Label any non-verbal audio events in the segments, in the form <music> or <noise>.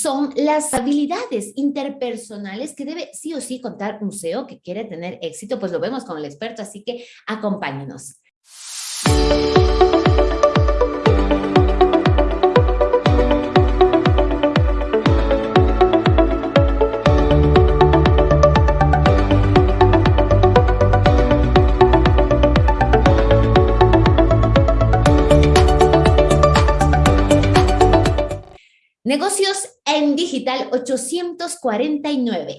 son las habilidades interpersonales que debe sí o sí contar un CEO que quiere tener éxito, pues lo vemos con el experto, así que acompáñenos. Negocios en digital 849.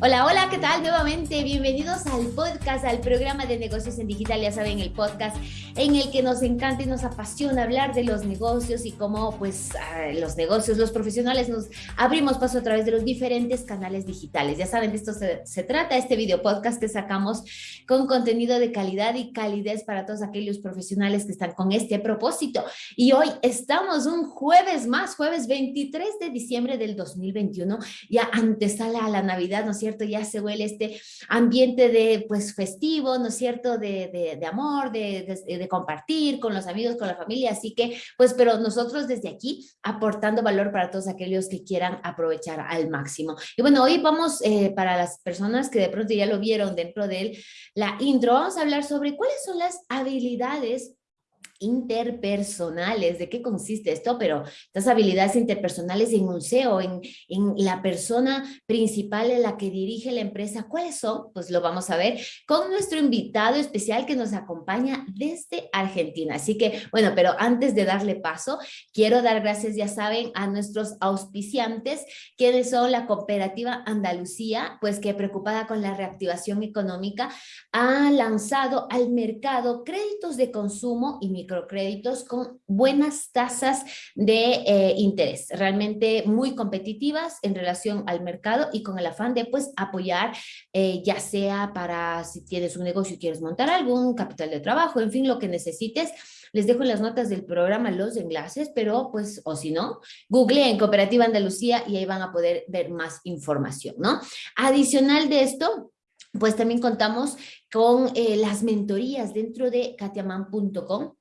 Hola, hola, ¿qué tal? Nuevamente, bienvenidos al podcast, al programa de negocios en digital, ya saben, el podcast en el que nos encanta y nos apasiona hablar de los negocios y cómo pues los negocios, los profesionales nos abrimos paso a través de los diferentes canales digitales. Ya saben, de esto se, se trata, este video podcast que sacamos con contenido de calidad y calidez para todos aquellos profesionales que están con este propósito. Y hoy estamos un jueves más, jueves 23 de diciembre del 2021, ya antesala a la Navidad, ¿no cierto? Ya se huele este ambiente de, pues, festivo, ¿no es cierto? De, de, amor, de, de, compartir con los amigos, con la familia. Así que, pues, pero nosotros desde aquí aportando valor para todos aquellos que quieran aprovechar al máximo. Y bueno, hoy vamos, eh, para las personas que de pronto ya lo vieron dentro de la intro, vamos a hablar sobre cuáles son las habilidades interpersonales. ¿De qué consiste esto? Pero estas habilidades interpersonales en un CEO, en, en la persona principal en la que dirige la empresa, ¿cuáles son? Pues lo vamos a ver con nuestro invitado especial que nos acompaña desde Argentina. Así que, bueno, pero antes de darle paso, quiero dar gracias, ya saben, a nuestros auspiciantes, quienes son la Cooperativa Andalucía, pues que preocupada con la reactivación económica, ha lanzado al mercado créditos de consumo y microcréditos con buenas tasas de eh, interés, realmente muy competitivas en relación al mercado y con el afán de pues apoyar, eh, ya sea para si tienes un negocio y quieres montar algún capital de trabajo, en fin, lo que necesites, les dejo en las notas del programa los enlaces, pero pues, o si no, google en Cooperativa Andalucía y ahí van a poder ver más información, ¿no? Adicional de esto, pues también contamos con eh, las mentorías dentro de katiaman.com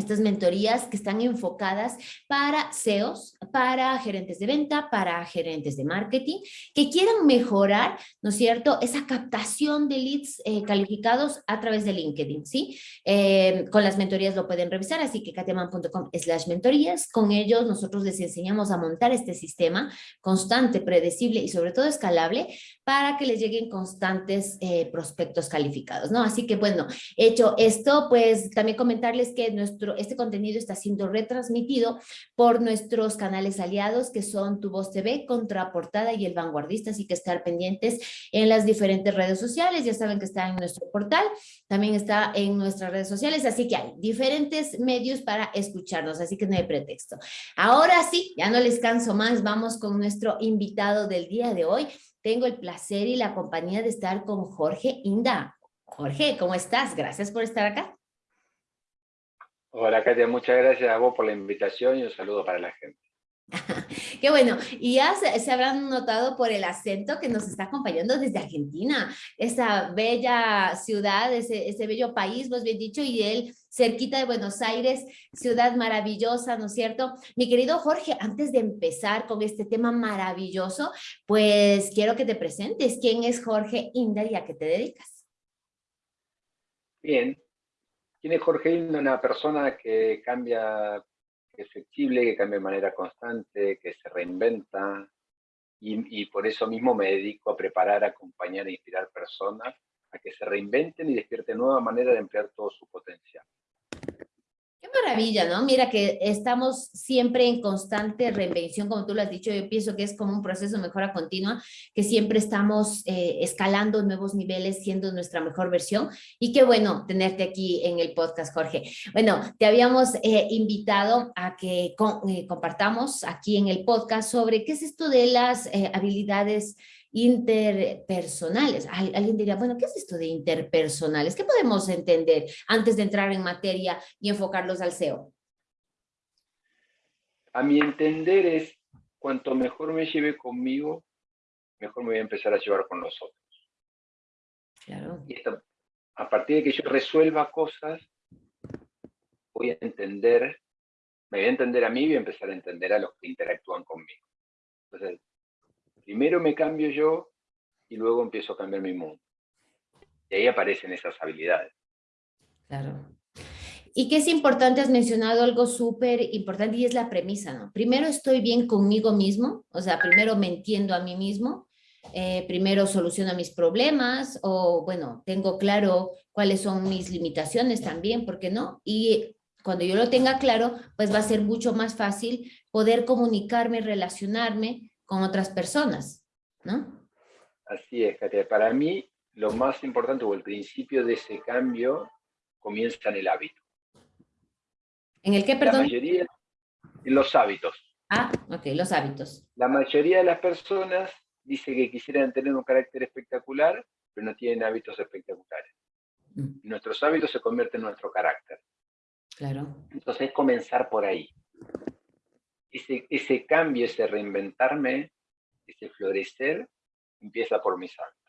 estas mentorías que están enfocadas para CEOs, para gerentes de venta, para gerentes de marketing, que quieran mejorar, ¿no es cierto?, esa captación de leads eh, calificados a través de LinkedIn, ¿sí? Eh, con las mentorías lo pueden revisar, así que katiaman.com slash mentorías. Con ellos nosotros les enseñamos a montar este sistema constante, predecible y sobre todo escalable para que les lleguen constantes eh, prospectos calificados, ¿no? Así que, bueno, hecho esto, pues también comentarles que nuestro este contenido está siendo retransmitido por nuestros canales aliados que son Tu Voz TV, Contraportada y El Vanguardista, así que estar pendientes en las diferentes redes sociales, ya saben que está en nuestro portal, también está en nuestras redes sociales, así que hay diferentes medios para escucharnos, así que no hay pretexto. Ahora sí, ya no les canso más, vamos con nuestro invitado del día de hoy. Tengo el placer y la compañía de estar con Jorge Inda. Jorge, ¿cómo estás? Gracias por estar acá. Hola Katia, muchas gracias a vos por la invitación y un saludo para la gente. <laughs> Qué bueno, y ya se, habrán notado por el acento que nos está acompañando desde Argentina, esa bella ciudad, ese, bello país, vos bien dicho, y él cerquita de Buenos Aires, ciudad maravillosa, ¿no es cierto? Mi querido Jorge, antes de empezar con este tema maravilloso, pues quiero que te presentes. ¿Quién es Jorge Indar y a qué te dedicas? Bien, ¿Quién es Jorge Hilda? Una persona que cambia, que es flexible, que cambia de manera constante, que se reinventa, y, y, por eso mismo me dedico a preparar, acompañar e inspirar personas a que se reinventen y despierten nueva manera de emplear todo su potencial maravilla, ¿no? Mira que estamos siempre en constante reinvención, como tú lo has dicho, yo pienso que es como un proceso de mejora continua, que siempre estamos eh, escalando nuevos niveles, siendo nuestra mejor versión, y qué bueno tenerte aquí en el podcast, Jorge. Bueno, te habíamos eh, invitado a que eh, compartamos aquí en el podcast sobre qué es esto de las habilidades interpersonales. Alguien diría, bueno, ¿qué es esto de interpersonales? ¿Qué podemos entender antes de entrar en materia y enfocarlos al SEO? A mi entender es, cuanto mejor me lleve conmigo, mejor me voy a empezar a llevar con los otros. Claro. Y a partir de que yo resuelva cosas, voy a entender me voy a entender a mí y voy a empezar a entender a los que interactúan conmigo. Primero me cambio yo y luego empiezo a cambiar mi mundo. Y ahí aparecen esas habilidades. Claro. Y que es importante, has mencionado algo súper importante y es la premisa, ¿no? Primero estoy bien conmigo mismo, o sea, primero me entiendo a mí mismo, eh, primero soluciono mis problemas o, bueno, tengo claro cuáles son mis limitaciones también, ¿por qué no? Y cuando yo lo tenga claro, pues va a ser mucho más fácil poder comunicarme, relacionarme con otras personas, ¿no? Así es, Katia. Para mí, lo más importante o el principio de ese cambio comienza en el hábito. ¿En el qué, perdón? La mayoría, en los hábitos. Ah, ok, los hábitos. La mayoría de las personas dice que quisieran tener un carácter espectacular, pero no tienen hábitos espectaculares. Mm. Nuestros hábitos se convierten en nuestro carácter. Claro. Entonces es comenzar por ahí. Ese, ese cambio, ese reinventarme, ese florecer, empieza por mis hábitos.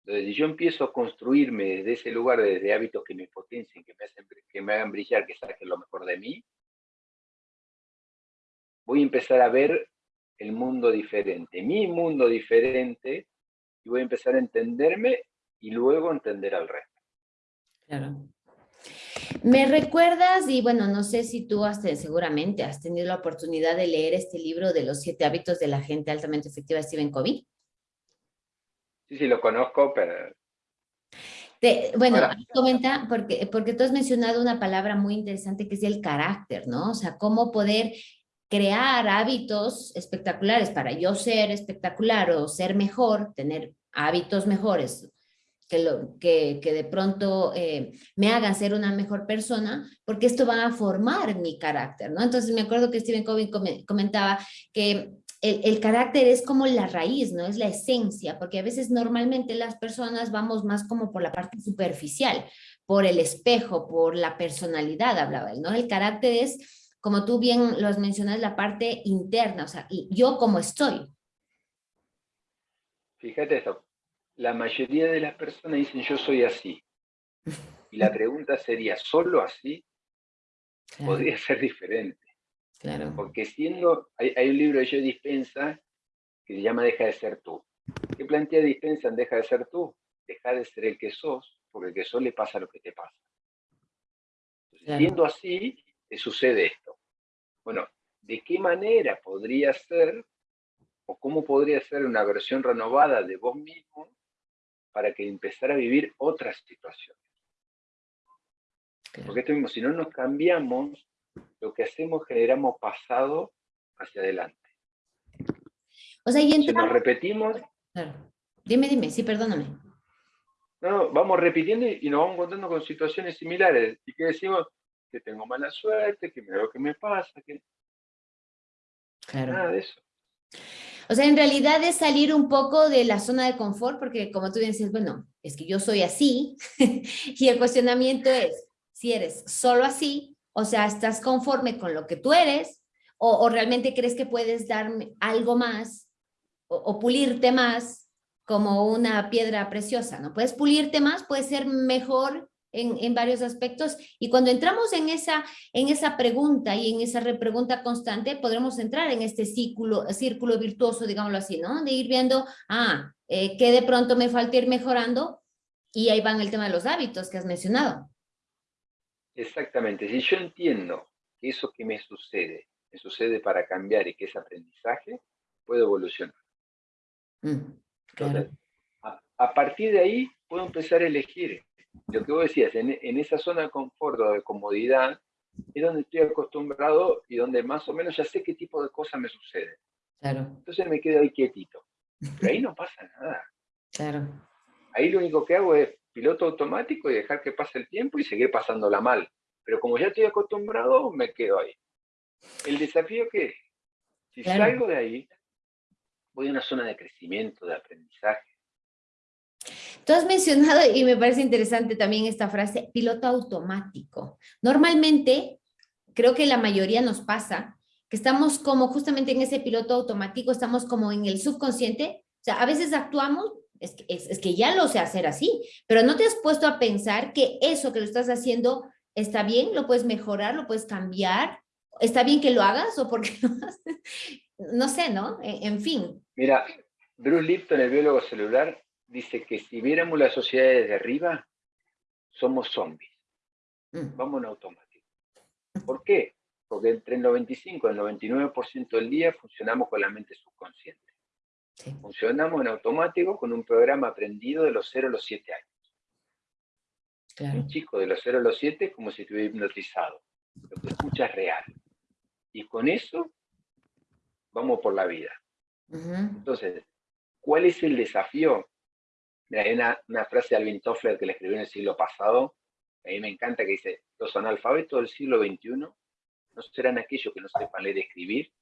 Entonces, si yo empiezo a construirme desde ese lugar, desde hábitos que me potencien, que me, hacen, que me hagan brillar, que saquen lo mejor de mí, voy a empezar a ver el mundo diferente, mi mundo diferente, y voy a empezar a entenderme y luego entender al resto. Claro. ¿Me recuerdas? Y bueno, no sé si tú has, seguramente has tenido la oportunidad de leer este libro de los siete hábitos de la gente altamente efectiva de Stephen Covey. Sí, sí, lo conozco, pero... bueno, comenta, porque, porque tú has mencionado una palabra muy interesante que es el carácter, ¿no? O sea, cómo poder crear hábitos espectaculares para yo ser espectacular o ser mejor, tener hábitos mejores, que, de pronto eh, me hagan ser una mejor persona, porque esto va a formar mi carácter, ¿no? Entonces me acuerdo que Stephen Covey comentaba que el, carácter es como la raíz, ¿no? Es la esencia, porque a veces normalmente las personas vamos más como por la parte superficial, por el espejo, por la personalidad, hablaba él, ¿no? El carácter es, como tú bien lo has mencionado, la parte interna, o sea, yo como estoy. Fíjate esto, la mayoría de las personas dicen yo soy así. Y la <laughs> pregunta sería, ¿solo así? Podría ser diferente. Claro. Porque siendo, hay, un libro de Joe Dispensa que se llama Deja de ser tú. ¿Qué plantea Dispensa en Deja de ser tú? Deja de ser el que sos, porque el que sos le pasa lo que te pasa. Siendo así, te sucede esto. Bueno, ¿de qué manera podría ser o cómo podría ser una versión renovada de vos mismo para que empezara a vivir otras situaciones. Porque esto mismo, si no nos cambiamos, lo que hacemos generamos pasado hacia adelante. O sea, y Si nos repetimos... Dime, dime, sí, perdóname. No, vamos repitiendo y nos vamos encontrando con situaciones similares. Y que decimos que tengo mala suerte, que mira lo que me pasa, que... Claro. Nada de eso. O sea, en realidad es salir un poco de la zona de confort, porque como tú dices, bueno, es que yo soy así, <laughs> y el cuestionamiento es, si eres solo así, o sea, estás conforme con lo que tú eres, o, realmente crees que puedes darme algo más, o, o pulirte más, como una piedra preciosa, ¿no? Puedes pulirte más, puedes ser mejor en, varios aspectos. Y cuando entramos en esa, en esa pregunta y en esa repregunta constante, podremos entrar en este círculo, círculo virtuoso, digámoslo así, ¿no? De ir viendo, ah, eh, que de pronto me falta ir mejorando y ahí van el tema de los hábitos que has mencionado. Exactamente. Si yo entiendo que eso que me sucede, me sucede para cambiar y que es aprendizaje, puedo evolucionar. Mm, a, partir de ahí puedo empezar a elegir lo que vos decías, en, esa zona de confort o de comodidad, es donde estoy acostumbrado y donde más o menos ya sé qué tipo de cosas me suceden. Claro. Entonces me quedo ahí quietito. Pero ahí no pasa nada. Claro. Ahí lo único que hago es piloto automático y dejar que pase el tiempo y seguir pasándola mal. Pero como ya estoy acostumbrado, me quedo ahí. El desafío que si salgo de ahí, voy a una zona de crecimiento, de aprendizaje, Tú has mencionado, y me parece interesante también esta frase, piloto automático. Normalmente, creo que la mayoría nos pasa que estamos como justamente en ese piloto automático, estamos como en el subconsciente, o sea, a veces actuamos, es que, ya lo sé hacer así, pero no te has puesto a pensar que eso que lo estás haciendo ¿Está bien? ¿Lo puedes mejorar? ¿Lo puedes cambiar? ¿Está bien que lo hagas o por qué no No sé, ¿no? E, en, fin. Mira, Bruce Lipton, el biólogo celular, dice que si viéramos la sociedad desde arriba, somos zombies. Mm. Vamos en automático. ¿Por qué? Porque entre el 95 y el 99% del día funcionamos con la mente subconsciente. Funcionamos en automático con un programa aprendido de los 0 a los 7 años. Un chico de los 0 a los 7 es como si estuviera hipnotizado. Lo que escucha es real. Y con eso vamos por la vida. Entonces, ¿cuál es el desafío? Hay una, frase de Alvin Toffler que le escribió en el siglo pasado, a mí me encanta, que dice, los analfabetos del siglo XXI no serán aquellos que no sepan leer y escribir,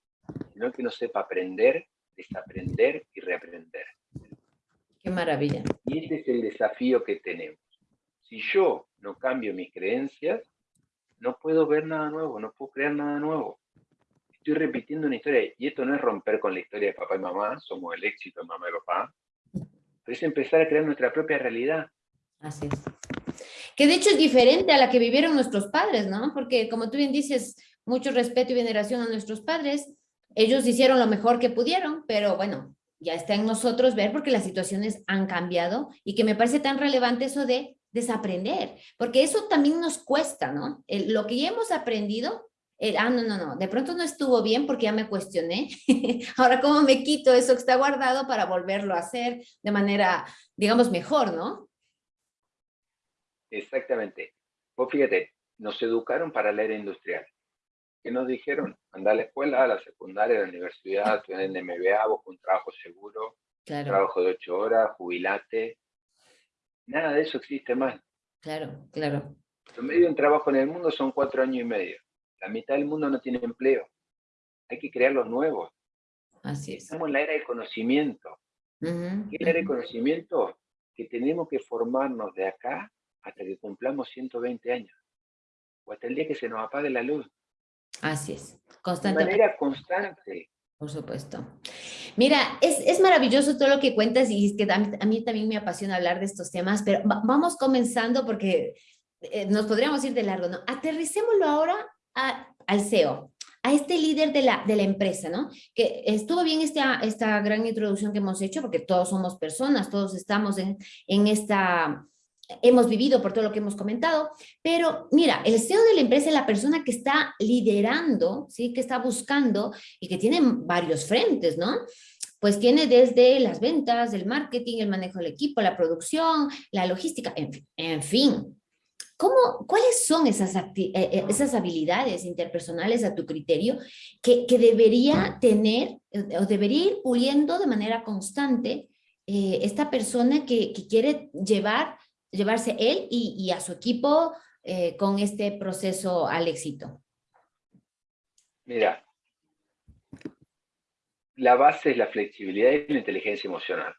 sino que no sepa aprender, desaprender y reaprender. Qué maravilla. Y este es el desafío que tenemos. Si yo no cambio mis creencias, no puedo ver nada nuevo, no puedo crear nada nuevo estoy repitiendo una historia, y esto no es romper con la historia de papá y mamá, somos el éxito de mamá y papá, es empezar a crear nuestra propia realidad. Así es. Que de hecho es diferente a la que vivieron nuestros padres, ¿no? Porque como tú bien dices, mucho respeto y veneración a nuestros padres, ellos hicieron lo mejor que pudieron, pero bueno, ya está en nosotros ver porque las situaciones han cambiado y que me parece tan relevante eso de desaprender, porque eso también nos cuesta, ¿no? lo que ya hemos aprendido, ah, no, no, no, de pronto no estuvo bien porque ya me cuestioné. <laughs> Ahora, ¿cómo me quito eso que está guardado para volverlo a hacer de manera, digamos, mejor, no? Exactamente. Pues fíjate, nos educaron para la era industrial. ¿Qué nos dijeron? Anda a la escuela, a la secundaria, a la universidad, estudiar en MBA, busca un trabajo seguro, trabajo de ocho horas, jubilate. Nada de eso existe más. Claro, claro. Lo medio en trabajo en el mundo son cuatro años y medio. La mitad del mundo no tiene empleo. Hay que crear los nuevos. Así es. Estamos en la era del conocimiento. ¿Qué es la era del conocimiento? Que tenemos que formarnos de acá hasta que cumplamos 120 años. O hasta el día que se nos apague la luz. Así es. Constante. De manera constante. Por supuesto. Mira, es, es, maravilloso todo lo que cuentas y es que a mí, también me apasiona hablar de estos temas, pero vamos comenzando porque eh, nos podríamos ir de largo, ¿no? Aterricémoslo ahora al CEO, a este líder de la, de la empresa, ¿no? Que estuvo bien esta, esta gran introducción que hemos hecho, porque todos somos personas, todos estamos en, en esta, hemos vivido por todo lo que hemos comentado, pero mira, el CEO de la empresa es la persona que está liderando, ¿sí? Que está buscando y que tiene varios frentes, ¿no? Pues tiene desde las ventas, el marketing, el manejo del equipo, la producción, la logística, en, en fin, ¿Cómo, ¿Cuáles son esas, eh, eh, esas habilidades interpersonales a tu criterio que, que debería tener eh, o debería ir puliendo de manera constante esta persona que, que, quiere llevar, llevarse él y, y a su equipo con este proceso al éxito? Mira, la base es la flexibilidad y la inteligencia emocional.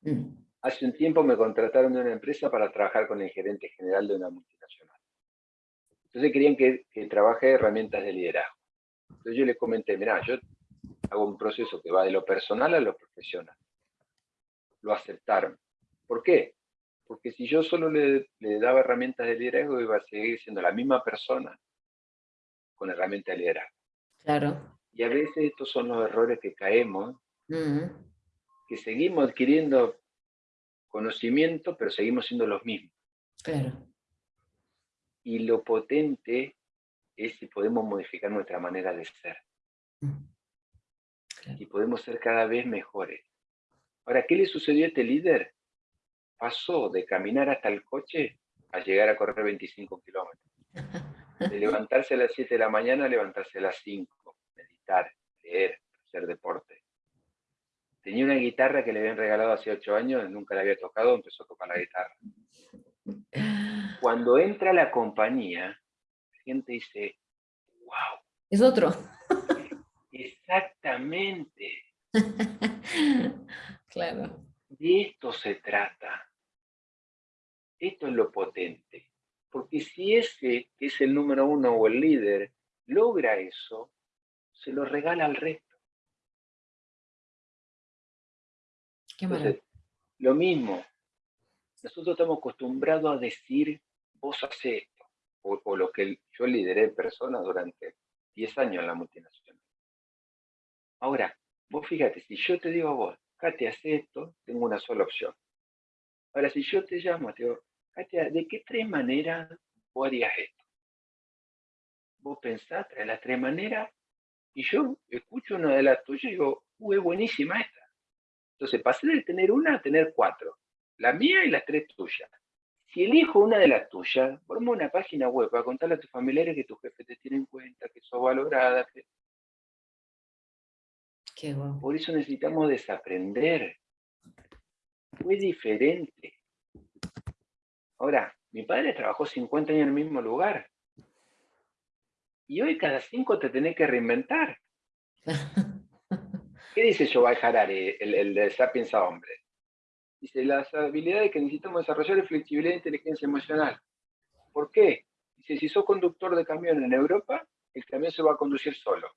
Mm. Hace un tiempo me contrataron de una empresa para trabajar con el gerente general de una multinacional. Entonces querían que, trabaje herramientas de liderazgo. Entonces yo le comenté, mira, yo hago un proceso que va de lo personal a lo profesional. Lo aceptaron. ¿Por qué? Porque si yo solo le, daba herramientas de liderazgo, iba a seguir siendo la misma persona con herramientas de liderazgo. Claro. Y a veces estos son los errores que caemos, que seguimos adquiriendo conocimiento, pero seguimos siendo los mismos. Claro. Y lo potente es si podemos modificar nuestra manera de ser. Mm. Y podemos ser cada vez mejores. Ahora, ¿qué le sucedió a este líder? Pasó de caminar hasta el coche a llegar a correr 25 kilómetros. De <laughs> levantarse a las 7 de la mañana a levantarse a las 5, meditar, leer, hacer deporte. Tenía una guitarra que le habían regalado hace ocho años, nunca la había tocado, empezó a tocar la guitarra. Cuando entra a la compañía, la gente dice, wow. Es otro. Exactamente. <laughs> claro. De esto se trata. Esto es lo potente. Porque si ese que es el número uno o el líder logra eso, se lo regala al resto. Lo mismo, nosotros estamos acostumbrados a decir, vos haces esto, o, lo que yo lideré personas durante 10 años en la multinacional. Ahora, vos fíjate, si yo te digo a vos, Katia, hace esto, tengo una sola opción. Ahora, si yo te llamo, te digo, Katia, ¿de qué tres maneras vos harías esto? Vos pensás de las tres maneras y yo escucho una de las tuyas y digo, uy, es buenísima esta. Entonces pasé de tener una a tener cuatro. La mía y las tres tuyas. Si elijo una de las tuyas, formo una página web para contarle a tus familiares que tu jefe te tiene en cuenta, que sos valorada. Qué bueno. Por eso necesitamos desaprender. Fue diferente. Ahora, mi padre trabajó 50 años en el mismo lugar. Y hoy cada cinco te tenés que reinventar. <laughs> ¿Qué dice Yoval Harari, el, el de Hombre? Dice, las habilidades que necesitamos desarrollar es flexibilidad e inteligencia emocional. ¿Por qué? Dice, si sos conductor de camión en Europa, el camión se va a conducir solo.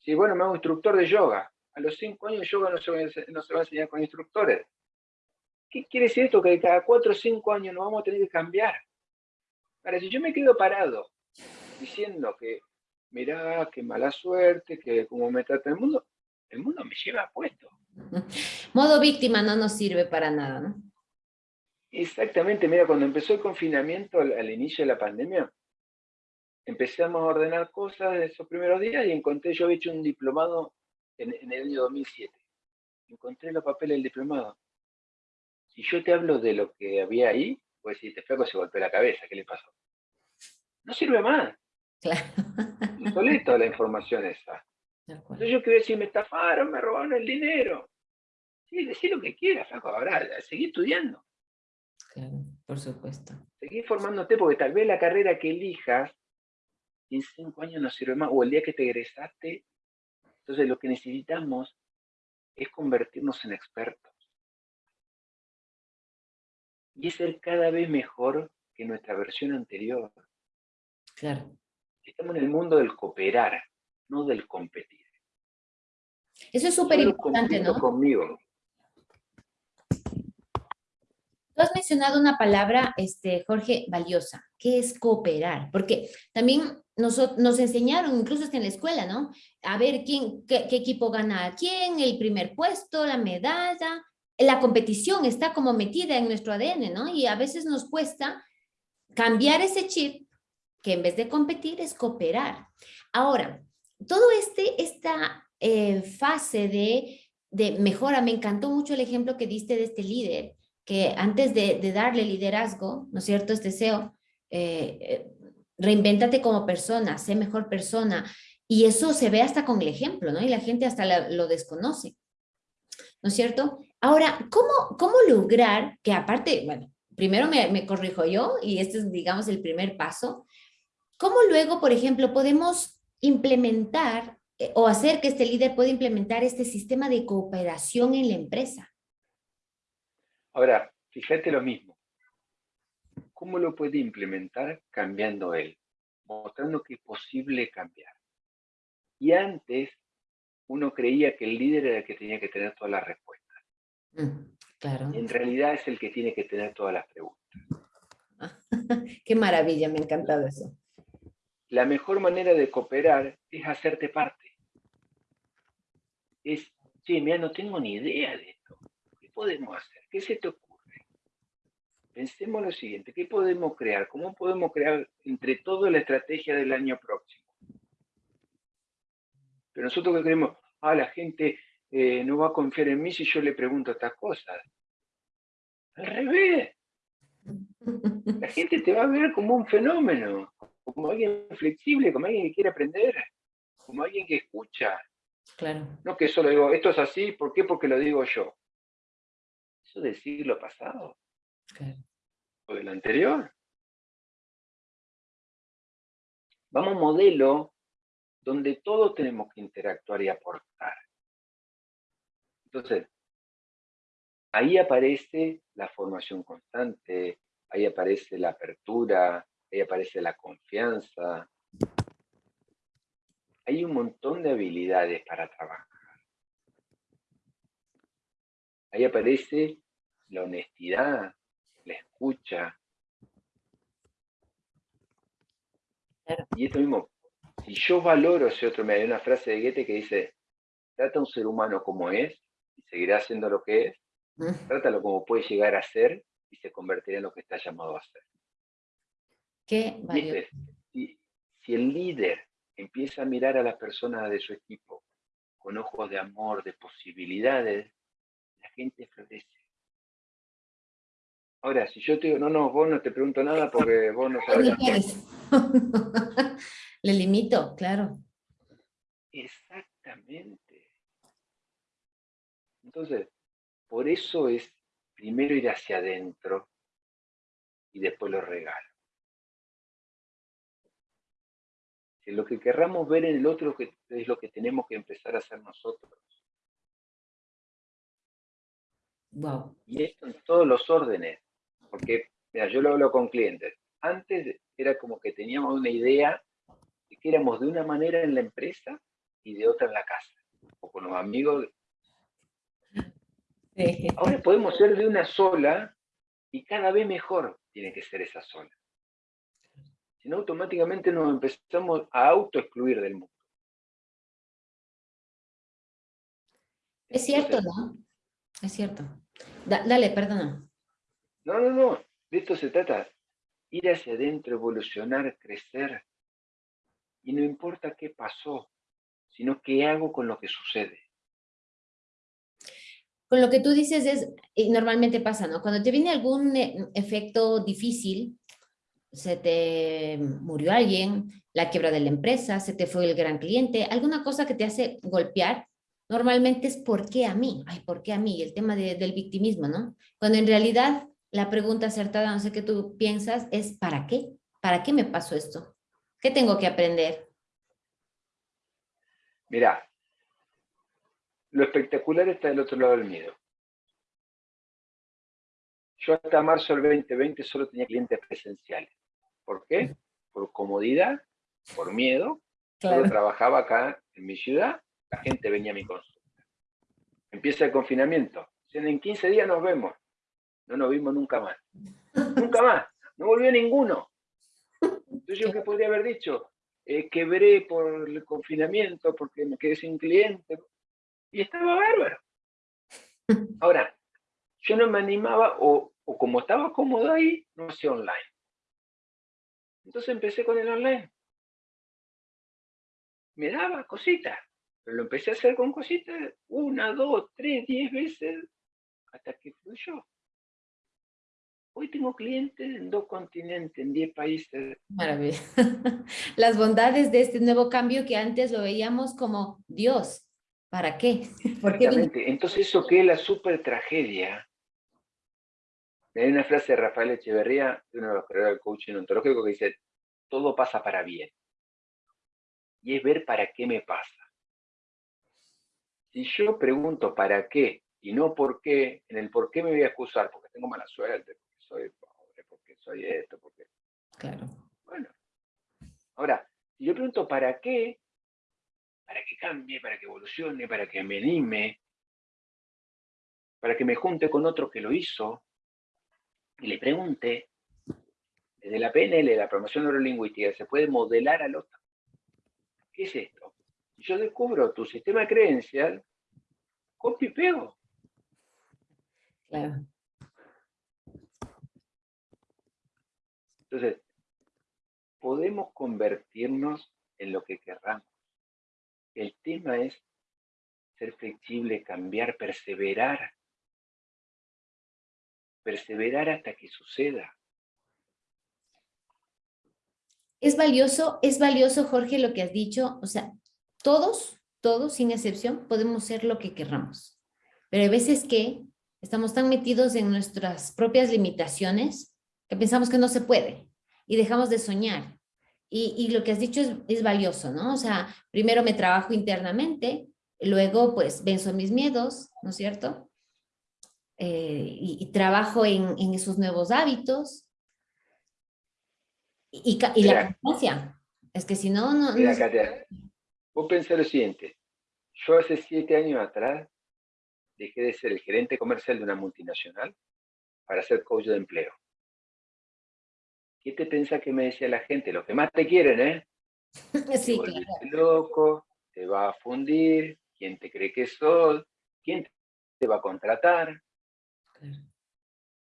Si, bueno, me hago instructor de yoga. A los cinco años yoga no se, va, no se va a enseñar con instructores. ¿Qué quiere decir esto? Que cada cuatro o cinco años nos vamos a tener que cambiar. Ahora, si yo me quedo parado diciendo que, mirá, qué mala suerte, que cómo me trata el mundo, el mundo me lleva puesto. <laughs> Modo víctima no nos sirve para nada, ¿no? Exactamente, mira, cuando empezó el confinamiento al, inicio de la pandemia, empezamos a ordenar cosas de esos primeros días y encontré, yo había hecho un diplomado en, el año 2007. Encontré los papeles del diplomado. Si yo te hablo de lo que había ahí, pues si te flaco se golpeó la cabeza, ¿qué le pasó? No sirve más. Claro. <laughs> Insoleto la información esa. Entonces yo quiero decir, me estafaron, me robaron el dinero. Sí, decir lo que quieras, flaco, ahora seguí estudiando. Claro, por supuesto. Seguí formándote porque tal vez la carrera que elijas en cinco años no sirve más, o el día que te egresaste. Entonces lo que necesitamos es convertirnos en expertos. Y es ser cada vez mejor que nuestra versión anterior. Claro. Estamos en el mundo del cooperar no del competir. Eso es súper importante, ¿no? conmigo. Tú has mencionado una palabra, este, Jorge, valiosa, que es cooperar, porque también nos, nos enseñaron, incluso en la escuela, ¿no? A ver quién, qué, equipo gana a quién, el primer puesto, la medalla, la competición está como metida en nuestro ADN, ¿no? Y a veces nos cuesta cambiar ese chip, que en vez de competir es cooperar. Ahora, todo este, esta eh, fase de, de, mejora, me encantó mucho el ejemplo que diste de este líder, que antes de, darle liderazgo, ¿no es cierto?, este deseo, eh, eh, reinvéntate como persona, sé mejor persona, y eso se ve hasta con el ejemplo, ¿no? Y la gente hasta lo desconoce, ¿no es cierto? Ahora, ¿cómo, cómo lograr que aparte, bueno, primero me, me corrijo yo, y este es, digamos, el primer paso, ¿cómo luego, por ejemplo, podemos implementar eh, o hacer que este líder pueda implementar este sistema de cooperación en la empresa? Ahora, fíjate lo mismo. ¿Cómo lo puede implementar cambiando él? Mostrando que es posible cambiar. Y antes, uno creía que el líder era el que tenía que tener todas las respuestas. Mm, claro. en realidad es el que tiene que tener todas las preguntas. <laughs> Qué maravilla, me ha encantado eso la mejor manera de cooperar es hacerte parte. Es, che, mira, no tengo ni idea de esto. ¿Qué podemos hacer? ¿Qué se te ocurre? Pensemos lo siguiente, ¿qué podemos crear? ¿Cómo podemos crear entre todos la estrategia del año próximo? Pero nosotros que creemos, ah, la gente eh, no va a confiar en mí si yo le pregunto estas cosas. Al revés. La gente te va a ver como un fenómeno como alguien flexible, como alguien que quiere aprender, como alguien que escucha. Claro. No que solo digo, esto es así, ¿por qué? Porque lo digo yo. Eso del siglo pasado. Claro. O del anterior. Vamos a un modelo donde todos tenemos que interactuar y aportar. Entonces, ahí aparece la formación constante, ahí aparece la apertura, ahí aparece la confianza. Hay un montón de habilidades para trabajar. Ahí aparece la honestidad, la escucha. Y esto mismo, si yo valoro ese otro, me hay una frase de Goethe que dice, trata a un ser humano como es, y seguirá siendo lo que es, mm. trátalo como puede llegar a ser, y se convertirá en lo que está llamado a ser. Qué si, si el líder empieza a mirar a las personas de su equipo con ojos de amor, de posibilidades, la gente florece. Ahora, si yo te digo, no, no, vos no te pregunto nada porque vos no sabes. <laughs> Le limito, claro. Exactamente. Entonces, por eso es primero ir hacia adentro y después lo regalo. Que lo que querramos ver en el otro es lo que tenemos que empezar a hacer nosotros. Wow. Y esto en todos los órdenes. Porque, mira, yo lo hablo con clientes. Antes era como que teníamos una idea de que éramos de una manera en la empresa y de otra en la casa. O con los amigos. Ahora podemos ser de una sola y cada vez mejor tiene que ser esa sola. Si no, automáticamente nos empezamos a autoexcluir del mundo. Es cierto, ¿no? Es cierto. dale, perdona. No, no, no. De esto se trata. Ir hacia adentro, evolucionar, crecer. Y no importa qué pasó, sino qué hago con lo que sucede. Con lo que tú dices es, y normalmente pasa, ¿no? Cuando te viene algún eh, efecto difícil, se te murió alguien, la quiebra de la empresa, se te fue el gran cliente, alguna cosa que te hace golpear, normalmente es ¿por qué a mí? Ay, ¿por qué a mí? El tema del victimismo, ¿no? Cuando en realidad la pregunta acertada, no sé qué tú piensas, es ¿para qué? ¿Para qué me pasó esto? ¿Qué tengo que aprender? Mira, lo espectacular está del otro lado del miedo. Yo hasta marzo del 2020 solo tenía clientes presenciales. ¿Por qué? Por comodidad, por miedo. Yo trabajaba acá en mi ciudad, la gente venía a mi consulta. Empieza el confinamiento. En 15 días nos vemos. No nos vimos nunca más. nunca más. No volvió ninguno. Entonces yo qué podría haber dicho, eh, quebré por el confinamiento porque me quedé sin cliente. Y estaba bárbaro. Ahora, yo no me animaba o, o como estaba cómodo ahí, no hacía online. Entonces empecé con el online. Me daba cositas, pero lo empecé a hacer con cositas, una, dos, tres, diez veces, hasta que fluyó. Hoy tengo clientes en dos continentes, en diez países. Maravilla. <laughs> Las bondades de este nuevo cambio que antes lo veíamos como Dios. ¿Para qué? <laughs> ¿Por Exactamente. Entonces eso que es la super tragedia. Hay una frase de Rafael Echeverría, uno de los creadores del coaching ontológico, que dice, todo pasa para bien. Y es ver para qué me pasa. Si yo pregunto para qué y no por qué, en el por qué me voy a excusar, porque tengo mala suerte, soy pobre, porque soy esto, porque... Claro. Bueno. Ahora, si yo pregunto para qué, para que cambie, para que evolucione, para que me anime, para que me junte con otro que lo hizo, y le pregunte, desde la PNL, la promoción neurolingüística, se puede modelar al otro. ¿Qué es esto? Si yo descubro tu sistema creencial, copio y pego. Claro. Entonces, podemos convertirnos en lo que querramos. El tema es ser flexible, cambiar, perseverar. Perseverar hasta que suceda. Es valioso, es valioso, Jorge, lo que has dicho. O sea, todos, todos, sin excepción, podemos ser lo que querramos. Pero hay veces que estamos tan metidos en nuestras propias limitaciones que pensamos que no se puede y dejamos de soñar. Y, lo que has dicho es, valioso, ¿no? O sea, primero me trabajo internamente, luego pues venzo mis miedos, ¿no es cierto? Eh, y, trabajo en, esos nuevos hábitos. Y, la constancia. Es que si no, no... Mira, Katia, vos pensás lo siguiente. Yo hace siete años atrás dejé de ser el gerente comercial de una multinacional para ser coach de empleo. ¿qué te piensa que me decía la gente? Los que más te quieren, ¿eh? <laughs> Sí, te claro. loco, te va a fundir, ¿quién te cree que sos? ¿Quién te va a contratar? Claro.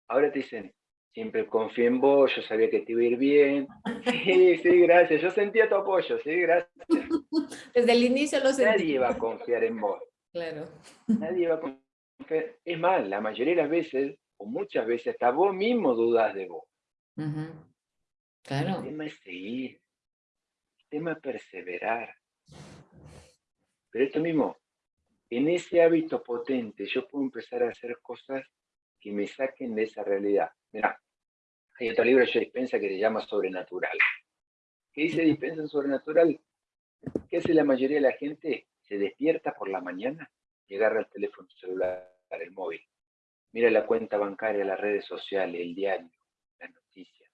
Ahora te dicen, siempre confié en vos, yo sabía que te iba a ir bien. <laughs> Sí, sí, gracias, yo sentía tu apoyo, sí, gracias. <laughs> Desde el inicio lo sentí. Nadie va a confiar en vos, Claro. nadie va a confiar. Es más, la mayoría de las veces, o muchas veces, hasta vos mismo dudas de vos. Ujú. El Claro. tema es seguir, el tema es perseverar. Pero esto mismo, en ese hábito potente, yo puedo empezar a hacer cosas que me saquen de esa realidad. Mira, hay otro libro de Joe Dispensa que se llama Sobrenatural. ¿Qué dice Dispensa en Sobrenatural? ¿Qué hace la mayoría de la gente? Se despierta por la mañana y agarra el teléfono celular, el móvil. Mira la cuenta bancaria, las redes sociales, el diario, las noticias.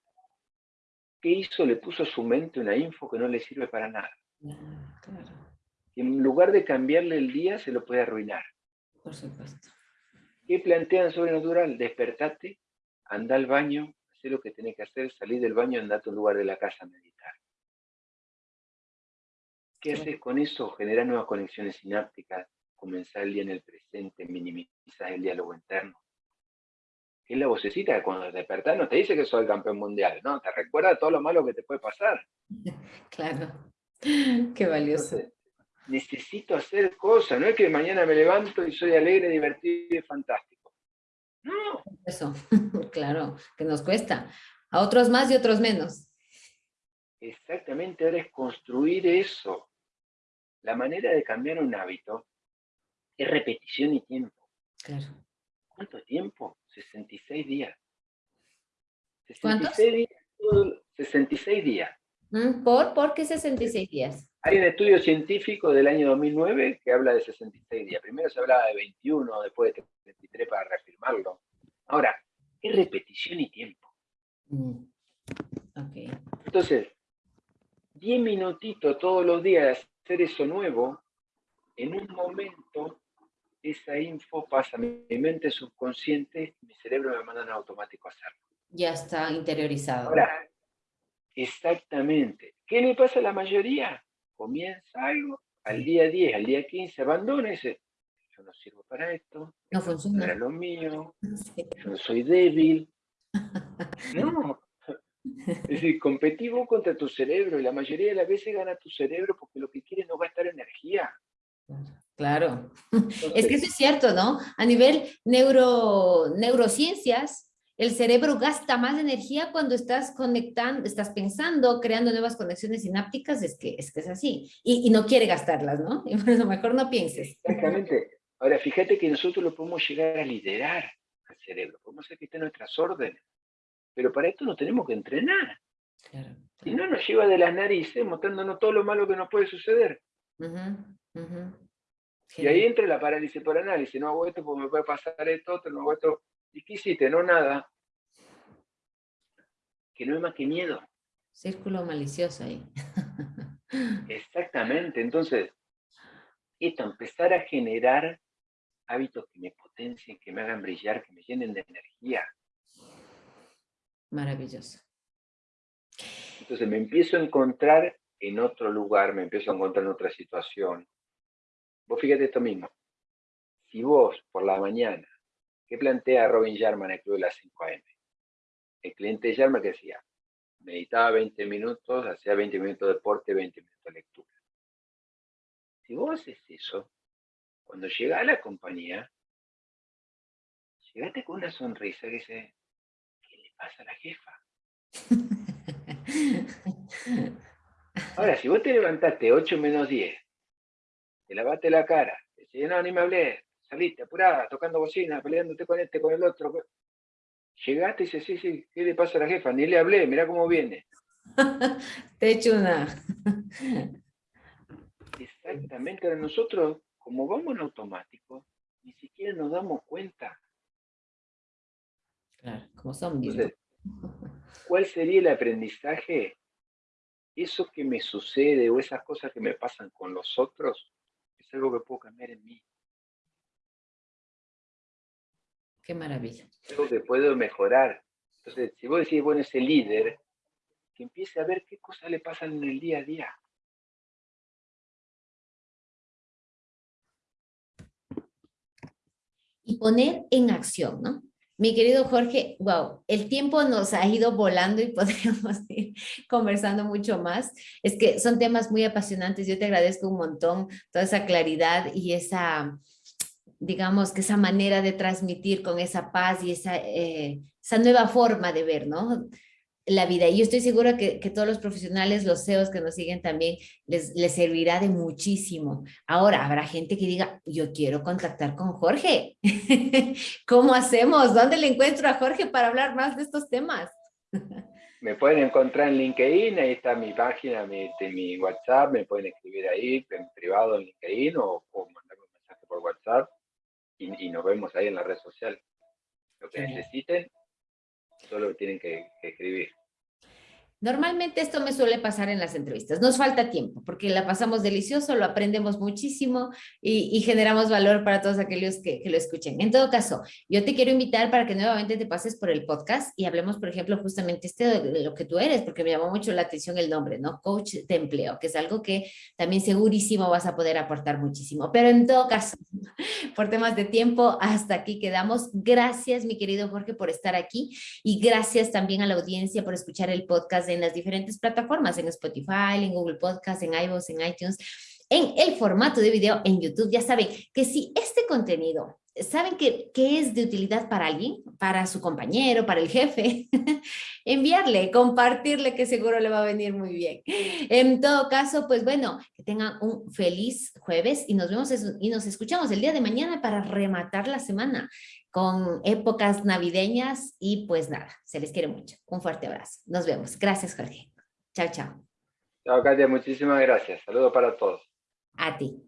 ¿Qué hizo? Le puso a su mente una info que no le sirve para nada. Ah, Claro. En lugar de cambiarle el día, se lo puede arruinar. Por supuesto. ¿Qué plantean sobrenatural? Despertate, anda al baño, haz lo que tenés que hacer, salí del baño, anda a tu lugar de la casa a meditar. ¿Qué haces con eso? Generar nuevas conexiones sinápticas, comenzar el día en el presente, minimizar el diálogo interno. Es la vocecita que cuando te despertás no te dice que sos el campeón mundial, no, te recuerda todo lo malo que te puede pasar. <laughs> Claro. Qué valioso. Entonces, necesito hacer cosas, no es que mañana me levanto y soy alegre, divertido y fantástico. No, Eso. <laughs> Claro. Que nos cuesta. A otros más y otros menos. exactamente ahora es construir eso. La manera de cambiar un hábito es repetición y tiempo. Claro. ¿Cuánto tiempo? 66 días. ¿Cuántos? 66 días. todo- 66 días. Mm, ¿Por? ¿Por qué 66 días? Hay un estudio científico del año 2009 que habla de 66 días. Primero se hablaba de 21, después de 33 para reafirmarlo. Ahora, es repetición y tiempo. Mm. Entonces, 10 minutitos todos los días de hacer eso nuevo, en un momento esa info pasa a mi mente subconsciente, mi cerebro me manda en automático a hacerlo. Ya está interiorizado. Ahora, exactamente. ¿Qué le pasa a la mayoría? Comienza algo, al día 10, al día 15, abandona y dice, yo no sirvo para esto, No funciona. lo mío, Sí. yo no soy débil. <laughs> No. Es decir, competí vos contra tu cerebro y la mayoría de las veces gana tu cerebro porque lo que quiere es no gastar energía. Claro. <laughs> Es Entonces, que eso es cierto, ¿no? A nivel neuro, neurociencias, el cerebro gasta más energía cuando estás conectando, estás pensando, creando nuevas conexiones sinápticas, es que es, que es así. Y, y no quiere gastarlas, ¿no? <laughs> Y por eso mejor no pienses. Exactamente. Ahora, fíjate que nosotros lo podemos llegar a liderar al cerebro, podemos hacer que esté a nuestras órdenes, pero para esto nos tenemos que entrenar. Claro. Si no, nos lleva de las narices mostrándonos todo lo malo que nos puede suceder. Y ahí entra la parálisis por análisis. No hago esto porque me puede pasar esto, otro, no hago esto. ¿Y qué hiciste? No, nada. Que no es más que miedo. Círculo malicioso ahí. <laughs> Exactamente. Entonces, esto, empezar a generar hábitos que me potencien, que me hagan brillar, que me llenen de energía. Maravilloso. Entonces me empiezo a encontrar en otro lugar, me empiezo a encontrar en otra situación. Vos fíjate esto mismo. Si vos por la mañana, ¿qué plantea Robin Sharma en el Club de las 5 AM? El cliente de Sharma que decía, meditaba 20 minutos, hacía 20 minutos de deporte, 20 minutos de lectura. Si vos haces eso, cuando llega a la compañía, llegate con una sonrisa que dice, ¿qué le pasa a la jefa? <laughs> Ahora, si vos te levantaste 8 menos 10, te lavaste la cara, te decís, no, ni me hablé, saliste apurada, tocando bocina, peleándote con este, con el otro. Llegaste y dices, sí, sí, ¿qué le pasa a la jefa? Ni le hablé, mirá cómo viene. <laughs> Te he hecho una. Exactamente, ahora nosotros, como vamos en automático, ni siquiera nos damos cuenta. Claro, como zombies. Entonces, ¿cuál sería el aprendizaje? Eso que me sucede o esas cosas que me pasan con los otros, es algo que puedo cambiar en mí. Qué maravilla. algo que puedo mejorar. Entonces, si vos decís, bueno, ese líder, que empiece a ver qué cosas le pasan en el día a día. Y poner en acción, ¿no? Mi querido Jorge, wow, el tiempo nos ha ido volando y <laughs> podríamos ir conversando mucho más. Es que son temas muy apasionantes. Yo te agradezco un montón toda esa claridad y esa, digamos, que esa manera de transmitir con esa paz y esa, eh, esa nueva forma de ver, ¿no? la vida. Y yo estoy segura que, que, todos los profesionales, los CEOs que nos siguen también, les, les servirá de muchísimo. Ahora, habrá gente que diga, yo quiero contactar con Jorge. <laughs> ¿Cómo hacemos? ¿Dónde le encuentro a Jorge para hablar más de estos temas? <laughs> me pueden encontrar en LinkedIn, ahí está mi página, mi, mi WhatsApp, me pueden escribir ahí en privado en LinkedIn o, o mandarme un mensaje por WhatsApp y, y, nos vemos ahí en la red social. Lo que necesiten, solo tienen que, que escribir. Normalmente esto me suele pasar en las entrevistas. Nos falta tiempo porque la pasamos delicioso, lo aprendemos muchísimo y, generamos valor para todos aquellos que, que, lo escuchen. En todo caso, yo te quiero invitar para que nuevamente te pases por el podcast y hablemos, por ejemplo, justamente este de lo que tú eres, porque me llamó mucho la atención el nombre, ¿no? Coach de empleo, que es algo que también segurísimo vas a poder aportar muchísimo. Pero en todo caso, <laughs> por temas de tiempo, hasta aquí quedamos. Gracias, mi querido Jorge, por estar aquí y gracias también a la audiencia por escuchar el podcast en las diferentes plataformas, en Spotify, en Google Podcast, en iVoox, en iTunes, en el formato de video en YouTube. Ya saben que si este contenido saben que, es de utilidad para alguien, para su compañero, para el jefe, <laughs> enviarle, compartirle, que seguro le va a venir muy bien. En todo caso, pues bueno, que tengan un feliz jueves y nos vemos y nos escuchamos el día de mañana para rematar la semana con épocas navideñas y pues nada, se les quiere mucho. Un fuerte abrazo. Nos vemos. Gracias, Jorge. Chao, chao. Chao, Katia. Muchísimas gracias. Saludos para todos. A ti.